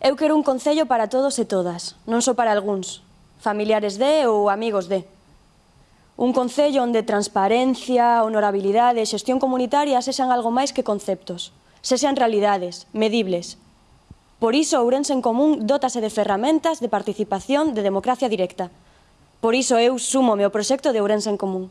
Eu quero un concello para todos e todas, non só para algúns, familiares de ou amigos de. Un concello onde transparencia, honorabilidade e xestión comunitaria sexan algo máis que conceptos, sexan realidades, medibles. Por iso, Ourense en Común dótase de ferramentas de participación de democracia directa. Por iso eu súmome ao proxecto de Ourense en Común.